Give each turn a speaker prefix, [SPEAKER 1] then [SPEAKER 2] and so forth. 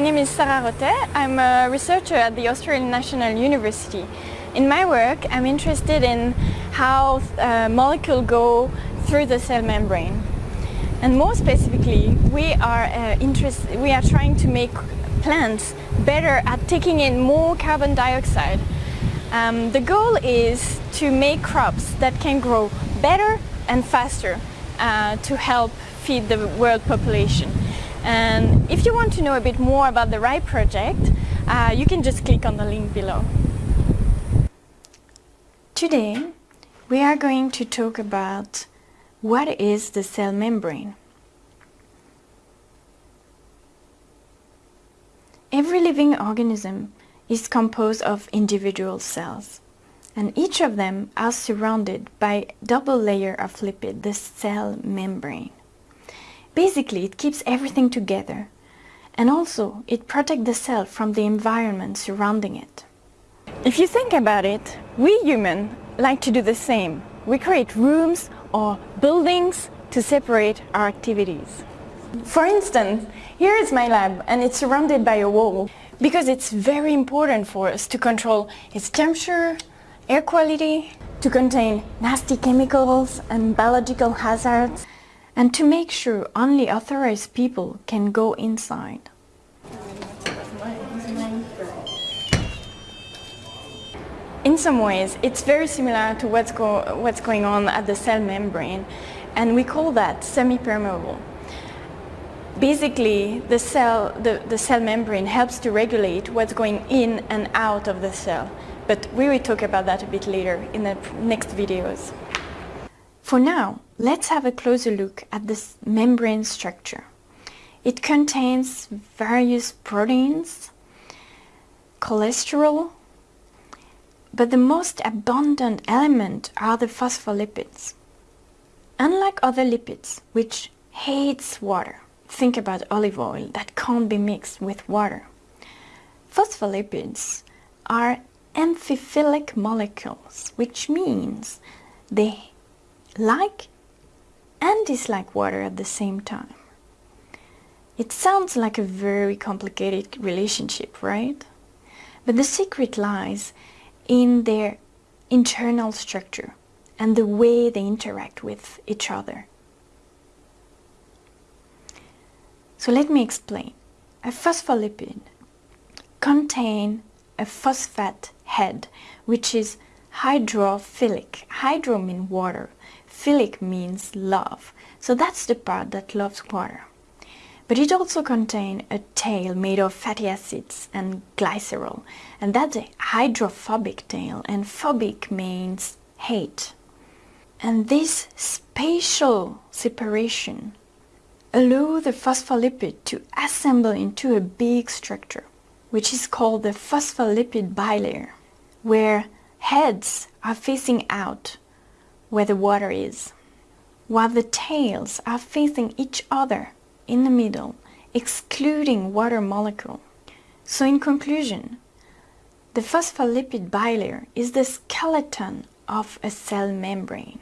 [SPEAKER 1] My name is Sarah Rottet. I'm a researcher at the Australian National University. In my work, I'm interested in how uh, molecules go through the cell membrane. And more specifically, we are, uh, we are trying to make plants better at taking in more carbon dioxide. Um, the goal is to make crops that can grow better and faster uh, to help feed the world population. And if you want to know a bit more about the RIPE project, uh, you can just click on the link below. Today, we are going to talk about what is the cell membrane. Every living organism is composed of individual cells and each of them are surrounded by double layer of lipid, the cell membrane. Basically, it keeps everything together and also it protects the cell from the environment surrounding it. If you think about it, we humans like to do the same. We create rooms or buildings to separate our activities. For instance, here is my lab and it's surrounded by a wall because it's very important for us to control its temperature, air quality, to contain nasty chemicals and biological hazards and to make sure only authorized people can go inside. In some ways, it's very similar to what's, go what's going on at the cell membrane, and we call that semi-permeable. Basically, the cell, the, the cell membrane helps to regulate what's going in and out of the cell, but we will talk about that a bit later in the next videos. For now, let's have a closer look at this membrane structure. It contains various proteins, cholesterol, but the most abundant element are the phospholipids. Unlike other lipids, which hates water, think about olive oil that can't be mixed with water. Phospholipids are amphiphilic molecules, which means they like and dislike water at the same time. It sounds like a very complicated relationship, right? But the secret lies in their internal structure and the way they interact with each other. So let me explain. A phospholipid contains a phosphate head, which is hydrophilic. Hydro means water, philic means love. So that's the part that loves water. But it also contains a tail made of fatty acids and glycerol. And that's a hydrophobic tail. And phobic means hate. And this spatial separation allow the phospholipid to assemble into a big structure, which is called the phospholipid bilayer, where heads are facing out where the water is, while the tails are facing each other in the middle, excluding water molecule. So in conclusion, the phospholipid bilayer is the skeleton of a cell membrane.